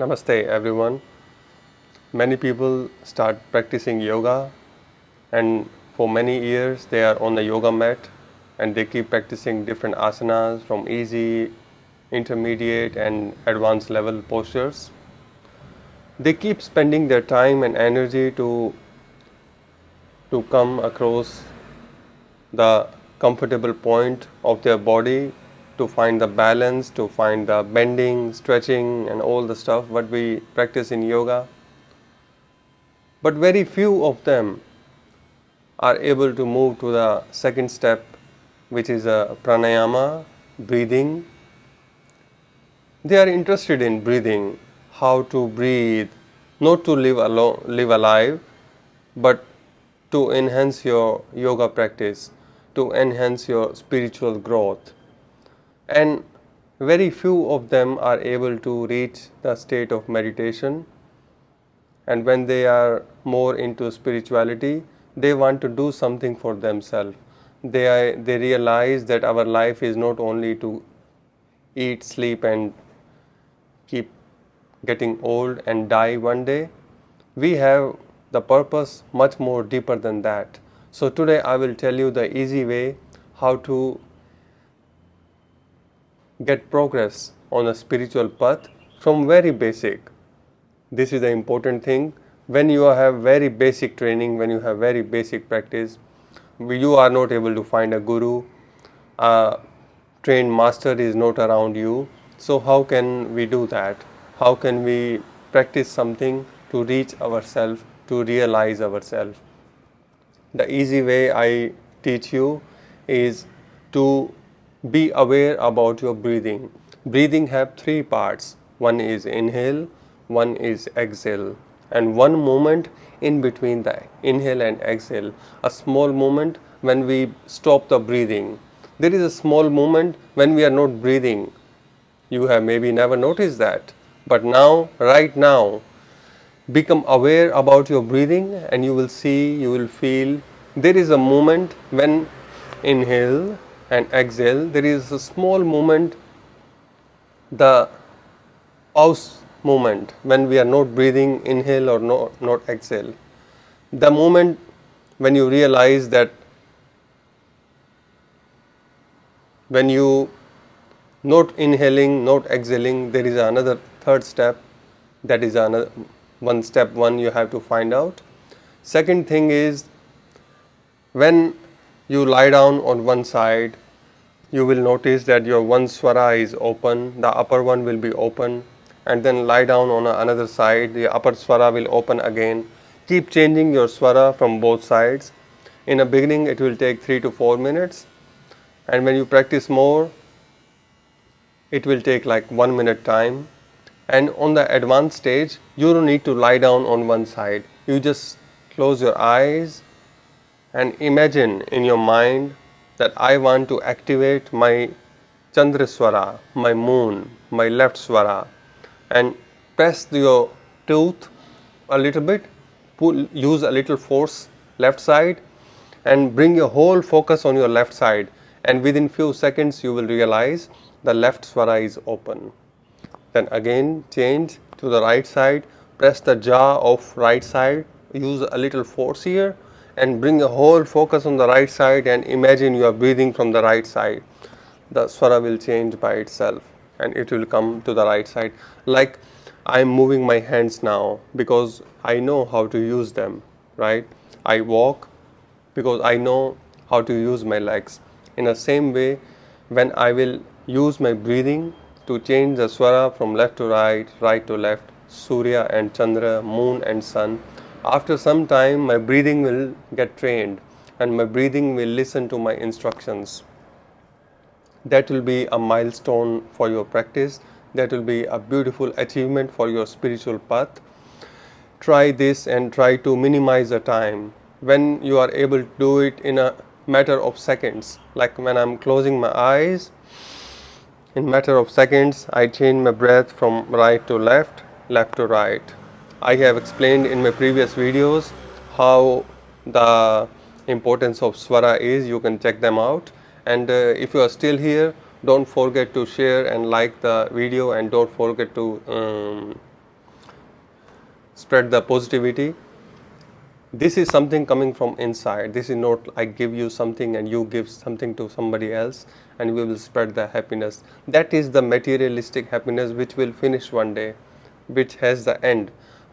Namaste everyone. Many people start practicing yoga and for many years they are on the yoga mat and they keep practicing different asanas from easy, intermediate and advanced level postures. They keep spending their time and energy to to come across the comfortable point of their body to find the balance, to find the bending, stretching and all the stuff what we practice in yoga. But very few of them are able to move to the second step which is a pranayama, breathing. They are interested in breathing, how to breathe, not to live, alone, live alive, but to enhance your yoga practice, to enhance your spiritual growth. And very few of them are able to reach the state of meditation. And when they are more into spirituality, they want to do something for themselves. They, are, they realize that our life is not only to eat, sleep and keep getting old and die one day. We have the purpose much more deeper than that. So today I will tell you the easy way how to get progress on a spiritual path from very basic. This is the important thing. When you have very basic training, when you have very basic practice, you are not able to find a guru, a trained master is not around you. So how can we do that? How can we practice something to reach ourselves to realize ourselves. The easy way I teach you is to be aware about your breathing. Breathing have three parts. One is inhale, one is exhale and one moment in between the inhale and exhale. A small moment when we stop the breathing. There is a small moment when we are not breathing. You have maybe never noticed that. But now, right now, become aware about your breathing and you will see, you will feel there is a moment when inhale and exhale, there is a small moment, the pause moment when we are not breathing inhale or not, not exhale. The moment when you realize that when you not inhaling, not exhaling, there is another third step that is another one step one you have to find out. Second thing is when you lie down on one side. You will notice that your one swara is open, the upper one will be open. And then lie down on another side, the upper swara will open again. Keep changing your swara from both sides. In the beginning it will take 3 to 4 minutes. And when you practice more it will take like 1 minute time. And on the advanced stage you don't need to lie down on one side. You just close your eyes and imagine in your mind that I want to activate my Chandraswara, my moon, my left swara. And press your tooth a little bit, pull, use a little force left side and bring your whole focus on your left side. And within few seconds you will realize the left swara is open. Then again change to the right side, press the jaw of right side, use a little force here and bring a whole focus on the right side and imagine you are breathing from the right side. The swara will change by itself and it will come to the right side. Like I am moving my hands now because I know how to use them, right? I walk because I know how to use my legs. In the same way, when I will use my breathing to change the swara from left to right, right to left, Surya and Chandra, moon and sun. After some time my breathing will get trained and my breathing will listen to my instructions. That will be a milestone for your practice. That will be a beautiful achievement for your spiritual path. Try this and try to minimize the time. When you are able to do it in a matter of seconds, like when I'm closing my eyes, in matter of seconds, I change my breath from right to left, left to right. I have explained in my previous videos how the importance of swara is. You can check them out. And uh, if you are still here, don't forget to share and like the video and don't forget to um, spread the positivity this is something coming from inside this is not i give you something and you give something to somebody else and we will spread the happiness that is the materialistic happiness which will finish one day which has the end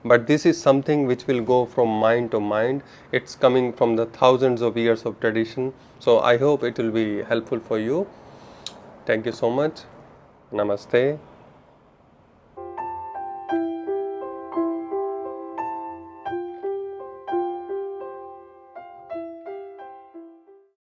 but this is something which will go from mind to mind. It's coming from the thousands of years of tradition. So i hope it will be helpful for you. Thank you so much. Namaste